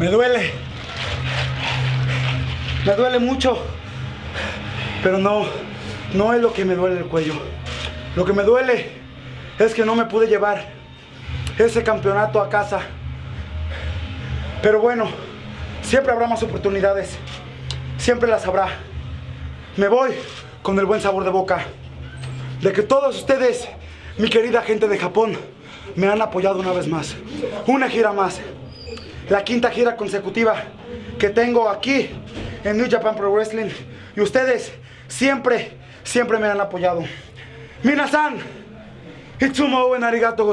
Me duele. Me duele mucho. Pero no, no es lo que me duele el cuello. Lo que me duele es que no me pude llevar ese campeonato a casa. Pero bueno, siempre habrá más oportunidades. Siempre las habrá. Me voy con el buen sabor de boca de que todos ustedes, mi querida gente de Japón, me han apoyado una vez más. Una gira más. La quinta gira consecutiva que tengo aquí en New Japan Pro Wrestling. Y ustedes siempre, siempre me han apoyado. Minasan, itsumo en arigato.